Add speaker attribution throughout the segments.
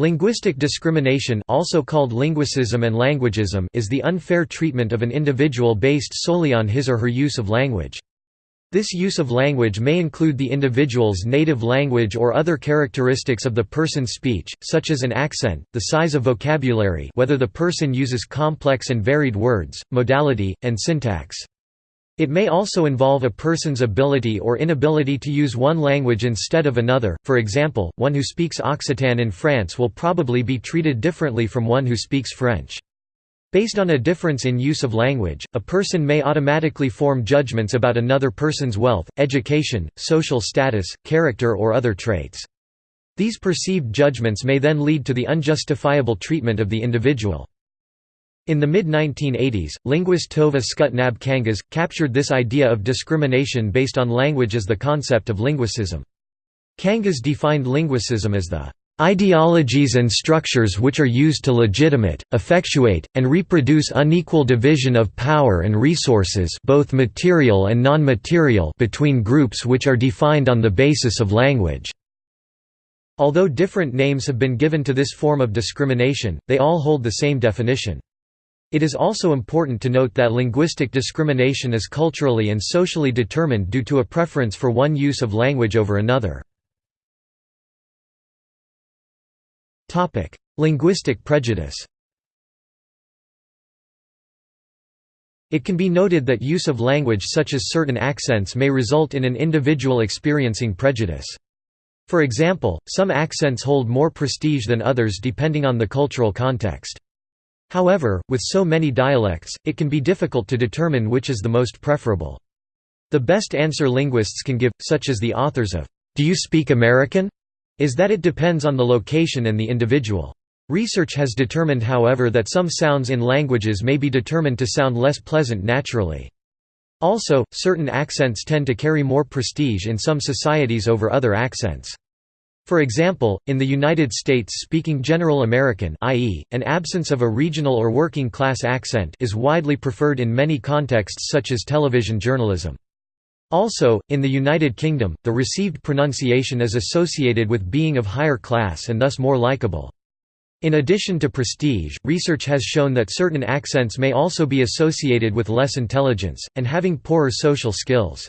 Speaker 1: Linguistic discrimination also called linguicism and languagism is the unfair treatment of an individual based solely on his or her use of language. This use of language may include the individual's native language or other characteristics of the person's speech, such as an accent, the size of vocabulary whether the person uses complex and varied words, modality, and syntax. It may also involve a person's ability or inability to use one language instead of another, for example, one who speaks Occitan in France will probably be treated differently from one who speaks French. Based on a difference in use of language, a person may automatically form judgments about another person's wealth, education, social status, character or other traits. These perceived judgments may then lead to the unjustifiable treatment of the individual. In the mid-1980s, linguist Tove Skutnabb-Kangas, captured this idea of discrimination based on language as the concept of linguicism. Kangas defined linguicism as the ideologies and structures which are used to legitimate, effectuate, and reproduce unequal division of power and resources both material and non-material between groups which are defined on the basis of language." Although different names have been given to this form of discrimination, they all hold the same definition. It is also important to note that linguistic discrimination is culturally and socially determined due to a preference for one use of language over another. Linguistic prejudice It can be noted that use of language such as certain accents may result in an individual experiencing prejudice. For example, some accents hold more prestige than others depending on the cultural context. However, with so many dialects, it can be difficult to determine which is the most preferable. The best answer linguists can give, such as the authors of, "'Do you speak American?' is that it depends on the location and the individual. Research has determined however that some sounds in languages may be determined to sound less pleasant naturally. Also, certain accents tend to carry more prestige in some societies over other accents. For example, in the United States speaking General American i.e., an absence of a regional or working class accent is widely preferred in many contexts such as television journalism. Also, in the United Kingdom, the received pronunciation is associated with being of higher class and thus more likable. In addition to prestige, research has shown that certain accents may also be associated with less intelligence, and having poorer social skills.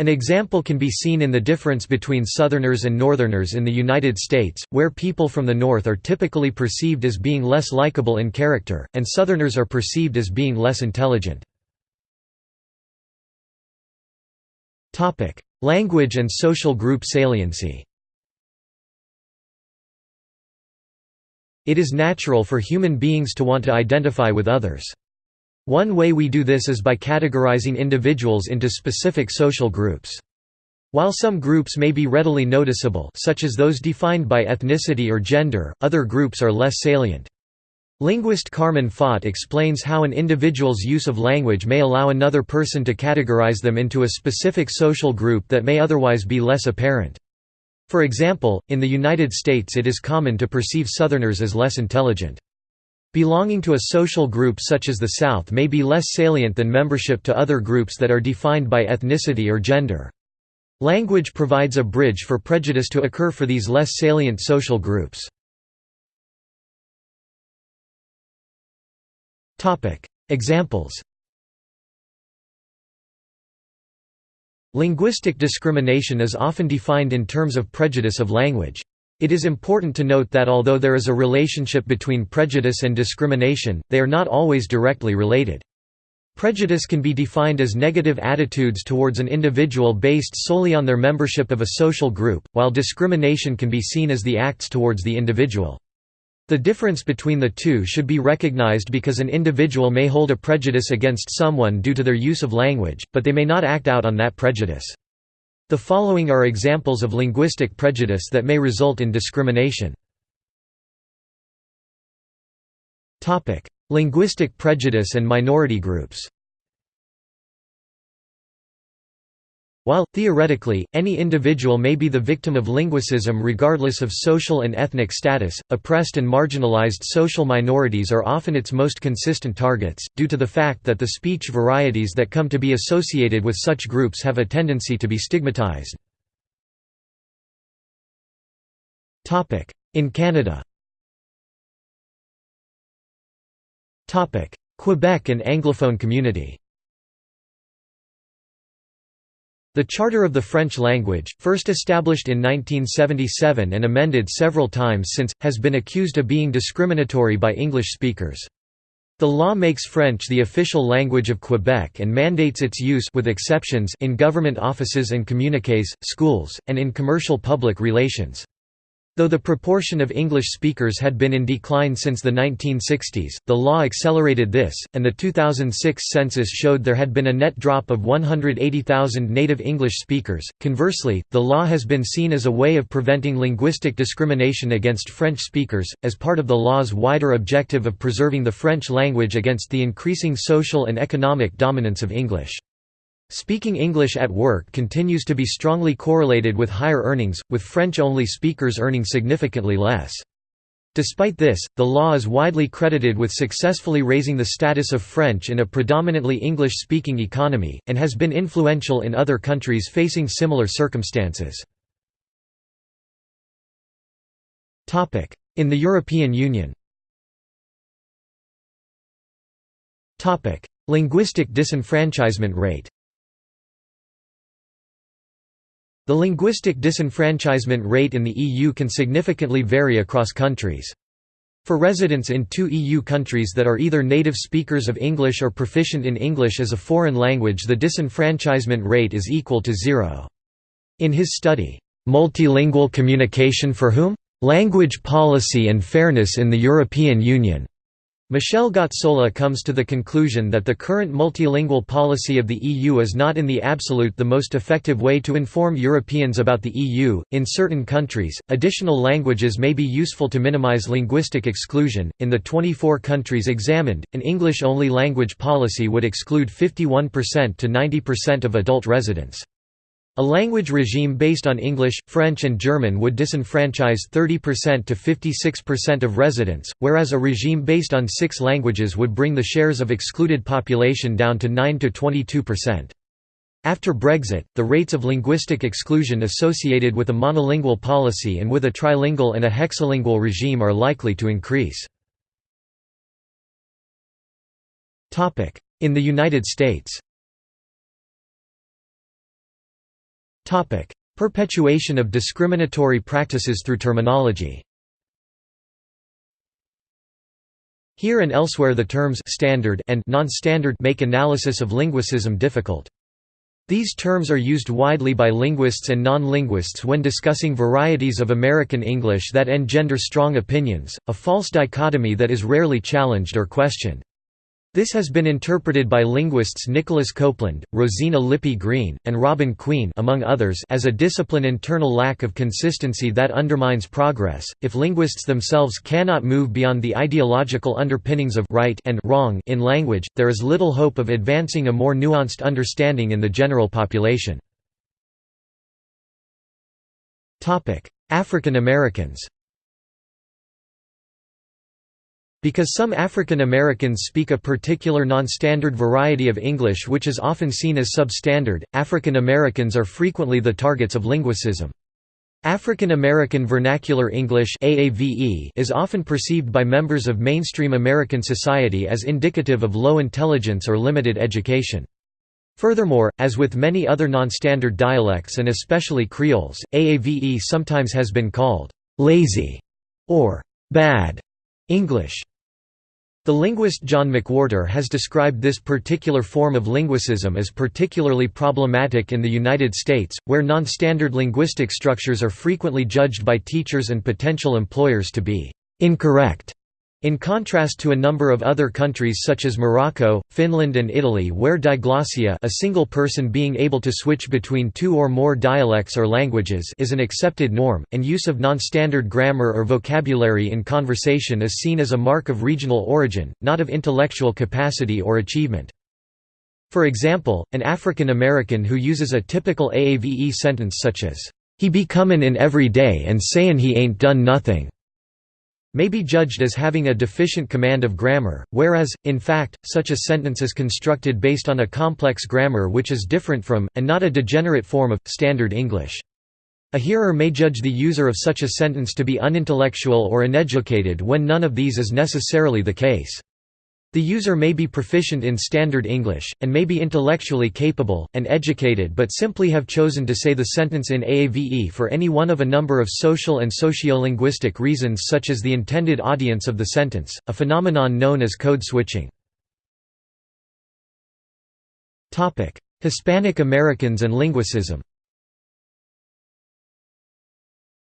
Speaker 1: An example can be seen in the difference between Southerners and Northerners in the United States, where people from the North are typically perceived as being less likable in character, and Southerners are perceived as being less intelligent. Language and social group saliency It is natural for human beings to want to identify with others. One way we do this is by categorizing individuals into specific social groups. While some groups may be readily noticeable such as those defined by ethnicity or gender, other groups are less salient. Linguist Carmen Fought explains how an individual's use of language may allow another person to categorize them into a specific social group that may otherwise be less apparent. For example, in the United States it is common to perceive Southerners as less intelligent. Belonging to a social group such as the South may be less salient than membership to other groups that are defined by ethnicity or gender. Language provides a bridge for prejudice to occur for these less salient social groups. Examples Linguistic discrimination is often defined in terms of prejudice of language. It is important to note that although there is a relationship between prejudice and discrimination, they are not always directly related. Prejudice can be defined as negative attitudes towards an individual based solely on their membership of a social group, while discrimination can be seen as the acts towards the individual. The difference between the two should be recognized because an individual may hold a prejudice against someone due to their use of language, but they may not act out on that prejudice. The following are examples of linguistic prejudice that may result in discrimination. Linguistic prejudice and minority groups While, theoretically, any individual may be the victim of linguicism regardless of social and ethnic status, oppressed and marginalized social minorities are often its most consistent targets, due to the fact that the speech varieties that come to be associated with such groups have a tendency to be stigmatized. In Canada Quebec and Anglophone community The Charter of the French Language, first established in 1977 and amended several times since, has been accused of being discriminatory by English speakers. The law makes French the official language of Quebec and mandates its use with exceptions in government offices and communiques, schools, and in commercial public relations. Though the proportion of English speakers had been in decline since the 1960s, the law accelerated this, and the 2006 census showed there had been a net drop of 180,000 native English speakers. Conversely, the law has been seen as a way of preventing linguistic discrimination against French speakers, as part of the law's wider objective of preserving the French language against the increasing social and economic dominance of English. Speaking English at work continues to be strongly correlated with higher earnings, with French-only speakers earning significantly less. Despite this, the law is widely credited with successfully raising the status of French in a predominantly English-speaking economy, and has been influential in other countries facing similar circumstances. In the European Union Linguistic disenfranchisement rate The linguistic disenfranchisement rate in the EU can significantly vary across countries. For residents in two EU countries that are either native speakers of English or proficient in English as a foreign language the disenfranchisement rate is equal to zero. In his study, "'Multilingual Communication for Whom? Language Policy and Fairness in the European Union' Michel Gazzola comes to the conclusion that the current multilingual policy of the EU is not in the absolute the most effective way to inform Europeans about the EU. In certain countries, additional languages may be useful to minimize linguistic exclusion. In the 24 countries examined, an English only language policy would exclude 51% to 90% of adult residents. A language regime based on English, French and German would disenfranchise 30% to 56% of residents, whereas a regime based on six languages would bring the shares of excluded population down to 9 to 22%. After Brexit, the rates of linguistic exclusion associated with a monolingual policy and with a trilingual and a hexalingual regime are likely to increase. In the United States Perpetuation of discriminatory practices through terminology Here and elsewhere the terms «standard» and «non-standard» make analysis of linguicism difficult. These terms are used widely by linguists and non-linguists when discussing varieties of American English that engender strong opinions, a false dichotomy that is rarely challenged or questioned. This has been interpreted by linguists Nicholas Coupland, Rosina Lippi Green, and Robin Queen among others as a discipline internal lack of consistency that undermines progress. If linguists themselves cannot move beyond the ideological underpinnings of right and wrong in language, there is little hope of advancing a more nuanced understanding in the general population. Topic: African Americans Because some African Americans speak a particular non-standard variety of English which is often seen as substandard, African Americans are frequently the targets of linguicism. African American Vernacular English is often perceived by members of mainstream American society as indicative of low intelligence or limited education. Furthermore, as with many other non-standard dialects and especially Creoles, AAVE sometimes has been called «lazy» or «bad» English. The linguist John McWhorter has described this particular form of linguicism as particularly problematic in the United States, where non-standard linguistic structures are frequently judged by teachers and potential employers to be «incorrect» In contrast to a number of other countries such as Morocco, Finland and Italy where diglossia a single person being able to switch between two or more dialects or languages is an accepted norm, and use of non-standard grammar or vocabulary in conversation is seen as a mark of regional origin, not of intellectual capacity or achievement. For example, an African American who uses a typical AAVE sentence such as, "'He be comin' in every day and sayin' he ain't done nothing' may be judged as having a deficient command of grammar, whereas, in fact, such a sentence is constructed based on a complex grammar which is different from, and not a degenerate form of, Standard English. A hearer may judge the user of such a sentence to be unintellectual or uneducated when none of these is necessarily the case. The user may be proficient in Standard English, and may be intellectually capable, and educated but simply have chosen to say the sentence in AAVE for any one of a number of social and sociolinguistic reasons such as the intended audience of the sentence, a phenomenon known as code switching. Hispanic Americans and linguicism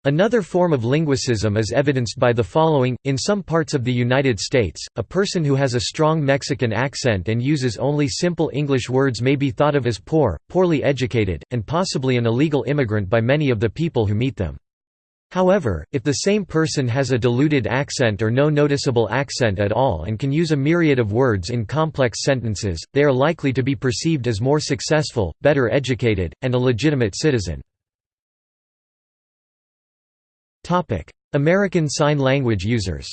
Speaker 1: Another form of linguicism is evidenced by the following, in some parts of the United States, a person who has a strong Mexican accent and uses only simple English words may be thought of as poor, poorly educated, and possibly an illegal immigrant by many of the people who meet them. However, if the same person has a diluted accent or no noticeable accent at all and can use a myriad of words in complex sentences, they are likely to be perceived as more successful, better educated, and a legitimate citizen. American Sign Language users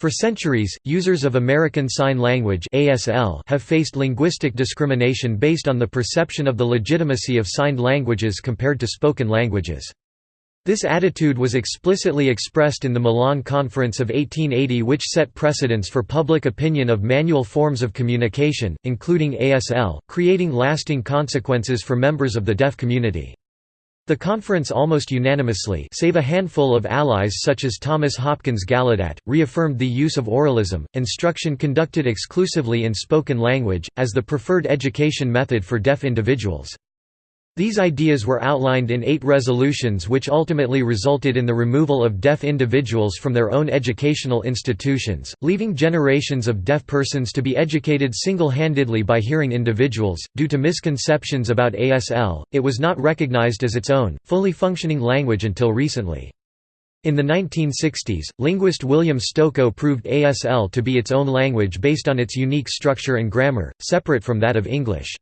Speaker 1: For centuries, users of American Sign Language have faced linguistic discrimination based on the perception of the legitimacy of signed languages compared to spoken languages. This attitude was explicitly expressed in the Milan Conference of 1880 which set precedents for public opinion of manual forms of communication, including ASL, creating lasting consequences for members of the deaf community. The conference almost unanimously save a handful of allies such as Thomas Hopkins Gallaudet, reaffirmed the use of oralism, instruction conducted exclusively in spoken language, as the preferred education method for deaf individuals. These ideas were outlined in eight resolutions which ultimately resulted in the removal of deaf individuals from their own educational institutions, leaving generations of deaf persons to be educated single-handedly by hearing individuals. Due to misconceptions about ASL, it was not recognized as its own, fully functioning language until recently. In the 1960s, linguist William Stokoe proved ASL to be its own language based on its unique structure and grammar, separate from that of English.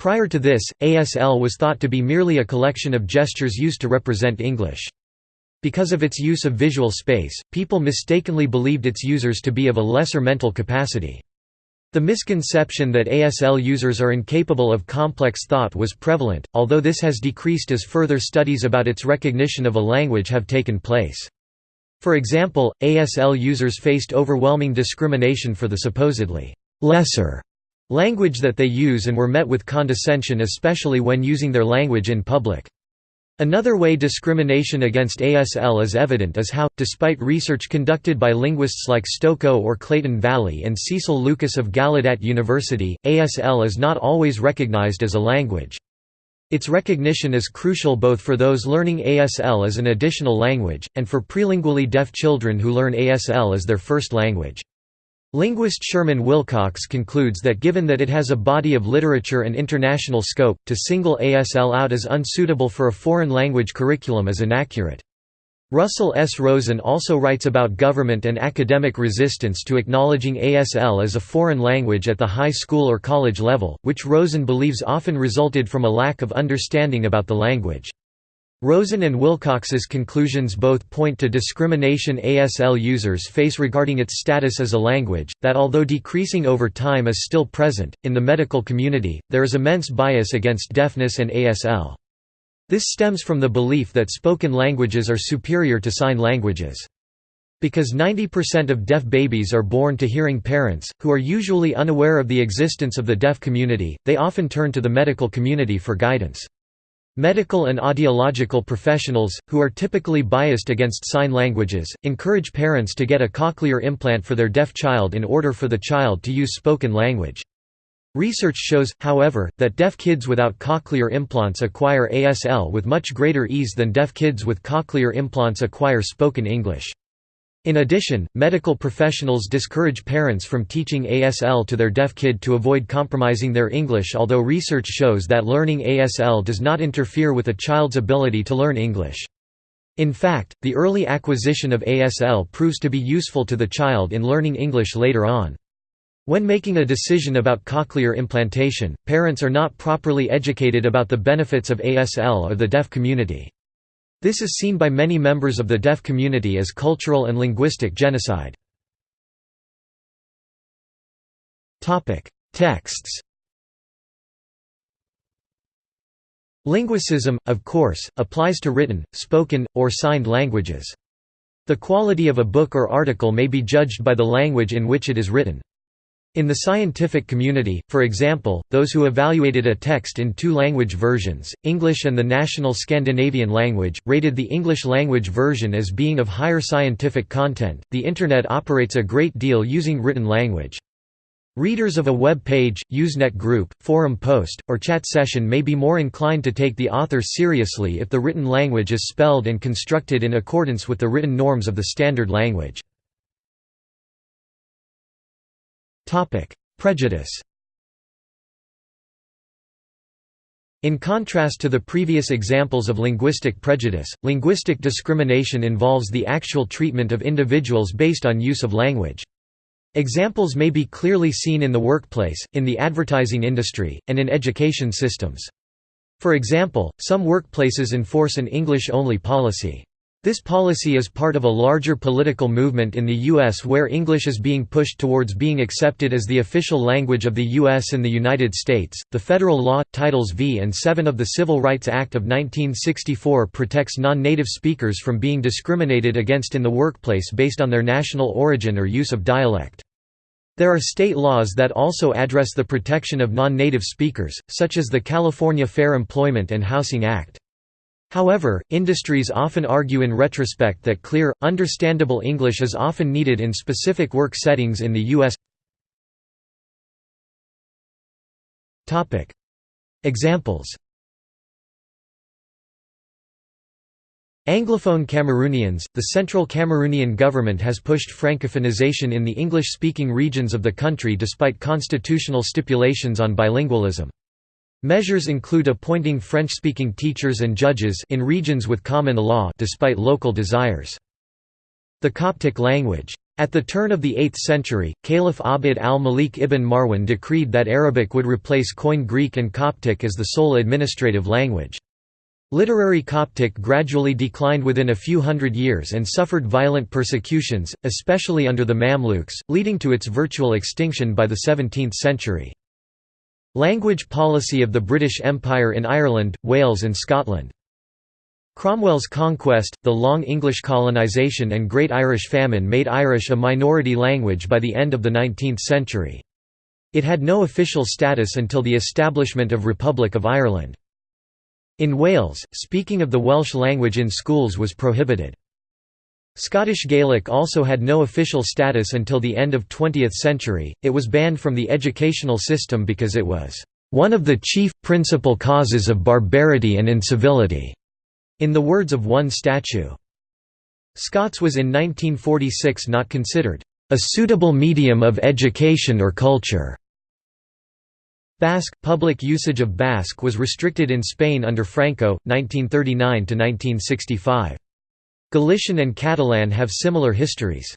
Speaker 1: Prior to this, ASL was thought to be merely a collection of gestures used to represent English. Because of its use of visual space, people mistakenly believed its users to be of a lesser mental capacity. The misconception that ASL users are incapable of complex thought was prevalent, although this has decreased as further studies about its recognition of a language have taken place. For example, ASL users faced overwhelming discrimination for the supposedly lesser language that they use and were met with condescension especially when using their language in public. Another way discrimination against ASL is evident is how, despite research conducted by linguists like Stokoe or Clayton Valli and Cecil Lucas of Gallaudet University, ASL is not always recognized as a language. Its recognition is crucial both for those learning ASL as an additional language, and for prelingually deaf children who learn ASL as their first language. Linguist Sherman Wilcox concludes that given that it has a body of literature and international scope, to single ASL out as unsuitable for a foreign language curriculum is inaccurate. Russell S. Rosen also writes about government and academic resistance to acknowledging ASL as a foreign language at the high school or college level, which Rosen believes often resulted from a lack of understanding about the language. Rosen and Wilcox's conclusions both point to discrimination ASL users face regarding its status as a language, that although decreasing over time is still present, in the medical community, there is immense bias against deafness and ASL. This stems from the belief that spoken languages are superior to sign languages. Because 90% of deaf babies are born to hearing parents, who are usually unaware of the existence of the deaf community, they often turn to the medical community for guidance. Medical and audiological professionals, who are typically biased against sign languages, encourage parents to get a cochlear implant for their deaf child in order for the child to use spoken language. Research shows, however, that deaf kids without cochlear implants acquire ASL with much greater ease than deaf kids with cochlear implants acquire spoken English. In addition, medical professionals discourage parents from teaching ASL to their deaf kid to avoid compromising their English although research shows that learning ASL does not interfere with a child's ability to learn English. In fact, the early acquisition of ASL proves to be useful to the child in learning English later on. When making a decision about cochlear implantation, parents are not properly educated about the benefits of ASL or the deaf community. This is seen by many members of the deaf community as cultural and linguistic genocide. Texts Linguicism, of course, applies to written, spoken, or signed languages. The quality of a book or article may be judged by the language in which it is written. In the scientific community, for example, those who evaluated a text in two language versions, English and the national Scandinavian language, rated the English language version as being of higher scientific content. The Internet operates a great deal using written language. Readers of a web page, Usenet group, forum post, or chat session may be more inclined to take the author seriously if the written language is spelled and constructed in accordance with the written norms of the standard language. Prejudice In contrast to the previous examples of linguistic prejudice, linguistic discrimination involves the actual treatment of individuals based on use of language. Examples may be clearly seen in the workplace, in the advertising industry, and in education systems. For example, some workplaces enforce an English-only policy. This policy is part of a larger political movement in the U.S. where English is being pushed towards being accepted as the official language of the U.S. and the United States. The federal law, Titles V and 7 of the Civil Rights Act of 1964 protects non native speakers from being discriminated against in the workplace based on their national origin or use of dialect. There are state laws that also address the protection of non native speakers, such as the California Fair Employment and Housing Act. However, industries often argue in retrospect that clear, understandable English is often needed in specific work settings in the U.S. Examples Anglophone Cameroonians – The central Cameroonian government has pushed francophonization in the English-speaking regions of the country despite constitutional stipulations on bilingualism. Measures include appointing French-speaking teachers and judges in regions with common law despite local desires. The Coptic language. At the turn of the 8th century, Caliph Abd al-Malik ibn Marwan decreed that Arabic would replace Koine Greek and Coptic as the sole administrative language. Literary Coptic gradually declined within a few hundred years and suffered violent persecutions, especially under the Mamluks, leading to its virtual extinction by the 17th century. Language policy of the British Empire in Ireland, Wales and Scotland. Cromwell's conquest, the long English colonisation and Great Irish Famine made Irish a minority language by the end of the 19th century. It had no official status until the establishment of Republic of Ireland. In Wales, speaking of the Welsh language in schools was prohibited. Scottish Gaelic also had no official status until the end of 20th century, it was banned from the educational system because it was "...one of the chief, principal causes of barbarity and incivility", in the words of one statue. Scots was in 1946 not considered "...a suitable medium of education or culture." Basque – Public usage of Basque was restricted in Spain under Franco, 1939–1965. Galician and Catalan have similar histories.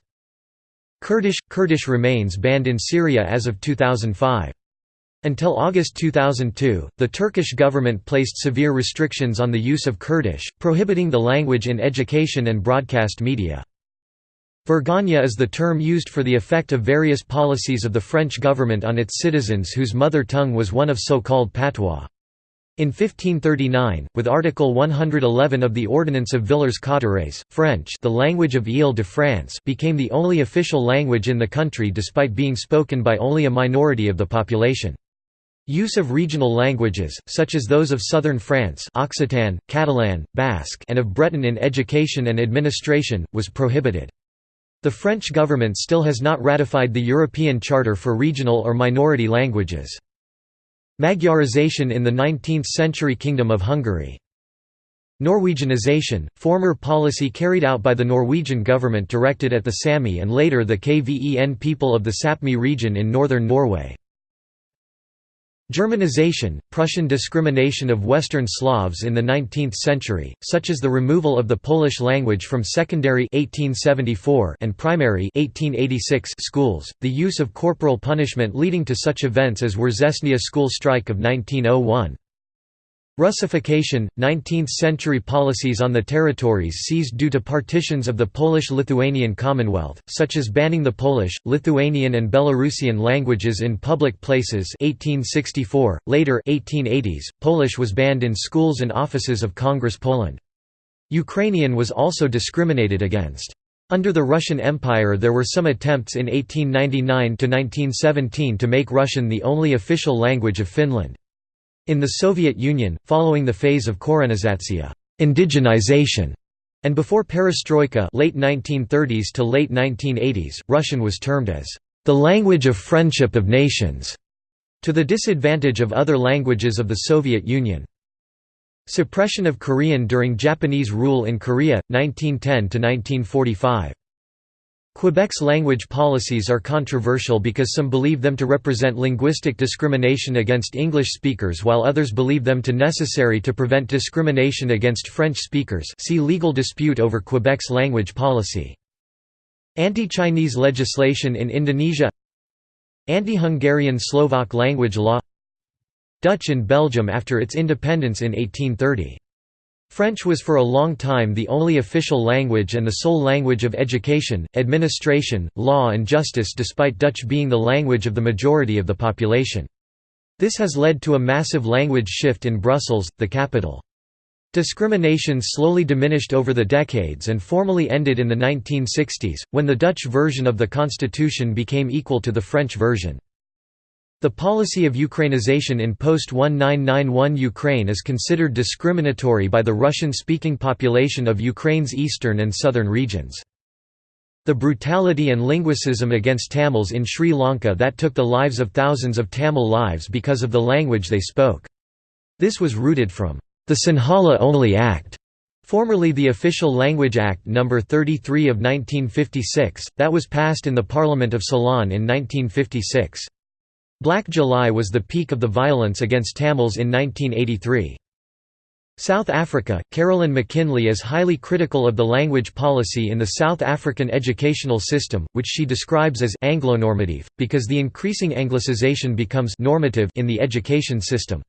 Speaker 1: Kurdish – Kurdish remains banned in Syria as of 2005. Until August 2002, the Turkish government placed severe restrictions on the use of Kurdish, prohibiting the language in education and broadcast media. Vergonha is the term used for the effect of various policies of the French government on its citizens whose mother tongue was one of so-called patois. In 1539, with Article 111 of the Ordinance of Villers-Cotterêts, French the language of Ile-de-France became the only official language in the country despite being spoken by only a minority of the population. Use of regional languages, such as those of southern France Occitan, Catalan, Basque and of Breton in education and administration, was prohibited. The French government still has not ratified the European Charter for Regional or Minority Languages. Magyarization in the 19th-century Kingdom of Hungary. Norwegianization, former policy carried out by the Norwegian government directed at the Sami and later the Kven people of the Sapmi region in northern Norway. Germanization, Prussian discrimination of Western Slavs in the 19th century, such as the removal of the Polish language from secondary 1874 and primary 1886 schools, the use of corporal punishment leading to such events as Września school strike of 1901. Russification, 19th-century policies on the territories seized due to partitions of the Polish-Lithuanian Commonwealth, such as banning the Polish, Lithuanian and Belarusian languages in public places 1864. .Later 1880s, Polish was banned in schools and offices of Congress Poland. Ukrainian was also discriminated against. Under the Russian Empire there were some attempts in 1899–1917 to make Russian the only official language of Finland. In the Soviet Union, following the phase of korenizatsiya indigenization, and before perestroika late 1930s to late 1980s, Russian was termed as the language of friendship of nations, to the disadvantage of other languages of the Soviet Union. Suppression of Korean during Japanese rule in Korea, 1910–1945. Quebec's language policies are controversial because some believe them to represent linguistic discrimination against English speakers while others believe them to necessary to prevent discrimination against French speakers see legal dispute over Quebec's language policy. Anti-Chinese legislation in Indonesia Anti-Hungarian Slovak language law Dutch in Belgium after its independence in 1830. French was for a long time the only official language and the sole language of education, administration, law and justice despite Dutch being the language of the majority of the population. This has led to a massive language shift in Brussels, the capital. Discrimination slowly diminished over the decades and formally ended in the 1960s, when the Dutch version of the constitution became equal to the French version. The policy of Ukrainization in post-1991 Ukraine is considered discriminatory by the Russian-speaking population of Ukraine's eastern and southern regions. The brutality and linguicism against Tamils in Sri Lanka that took the lives of thousands of Tamil lives because of the language they spoke. This was rooted from the Sinhala Only Act, formerly the Official Language Act No. 33 of 1956, that was passed in the Parliament of Ceylon in 1956. Black July was the peak of the violence against Tamils in 1983. South Africa, Carolyn McKinney is highly critical of the language policy in the South African educational system, which she describes as Anglonormative, because the increasing anglicization becomes normative in the education system.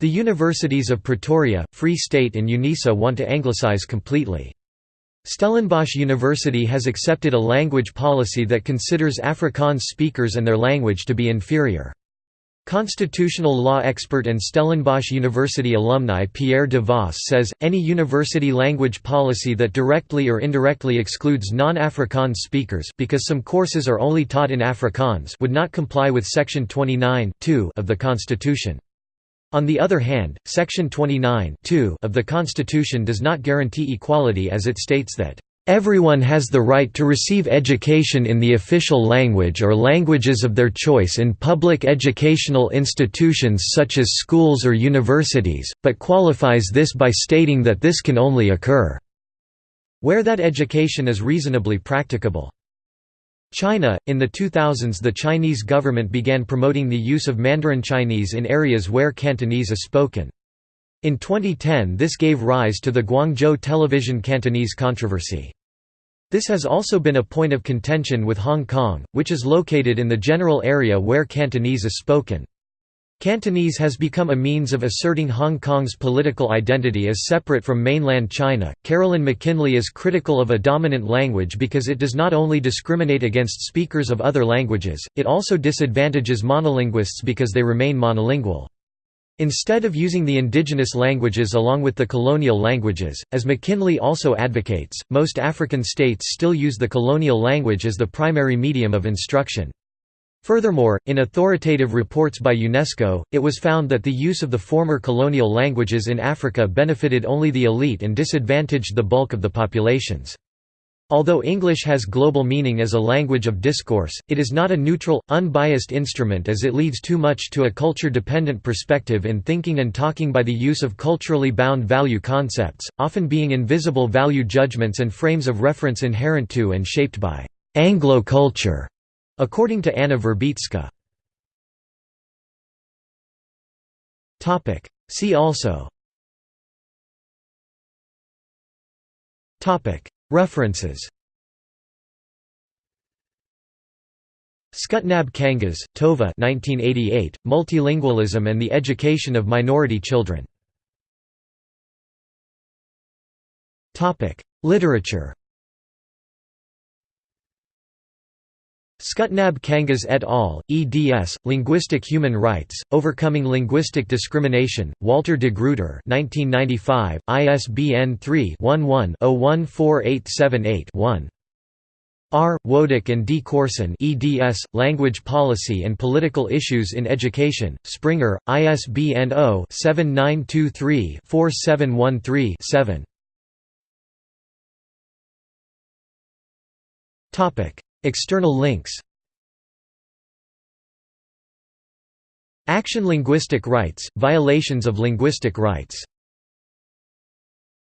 Speaker 1: The universities of Pretoria, Free State and Unisa want to anglicize completely. Stellenbosch University has accepted a language policy that considers Afrikaans speakers and their language to be inferior. Constitutional law expert and Stellenbosch University alumni Pierre de Vos says, any university language policy that directly or indirectly excludes non-Afrikaans speakers because some courses are only taught in Afrikaans would not comply with Section 29 of the Constitution. On the other hand, Section 29 of the Constitution does not guarantee equality as it states that, "...everyone has the right to receive education in the official language or languages of their choice in public educational institutions such as schools or universities, but qualifies this by stating that this can only occur where that education is reasonably practicable." China – In the 2000s the Chinese government began promoting the use of Mandarin Chinese in areas where Cantonese is spoken. In 2010 this gave rise to the Guangzhou television Cantonese controversy. This has also been a point of contention with Hong Kong, which is located in the general area where Cantonese is spoken. Cantonese has become a means of asserting Hong Kong's political identity as separate from mainland China. Carolyn McKinney is critical of a dominant language because it does not only discriminate against speakers of other languages, it also disadvantages monolinguists because they remain monolingual. Instead of using the indigenous languages along with the colonial languages, as McKinney also advocates, most African states still use the colonial language as the primary medium of instruction. Furthermore, in authoritative reports by UNESCO, it was found that the use of the former colonial languages in Africa benefited only the elite and disadvantaged the bulk of the populations. Although English has global meaning as a language of discourse, it is not a neutral, unbiased instrument as it leads too much to a culture-dependent perspective in thinking and talking by the use of culturally bound value concepts, often being invisible value judgments and frames of reference inherent to and shaped by «Anglo culture» According to Anna Wierzbicka. See also. References. Skutnabb Kangas, Tove 1988, Multilingualism and the Education of Minority Children. Literature Skutnabb Kangas et al., eds. Linguistic Human Rights, Overcoming Linguistic Discrimination, Walter de Gruyter 1995, ISBN 3-11-014878-1. R. Wodak and D. Corson eds, Language Policy and Political Issues in Education, Springer, ISBN 0-7923-4713-7 External links. Action Linguistic Rights, Violations of Linguistic Rights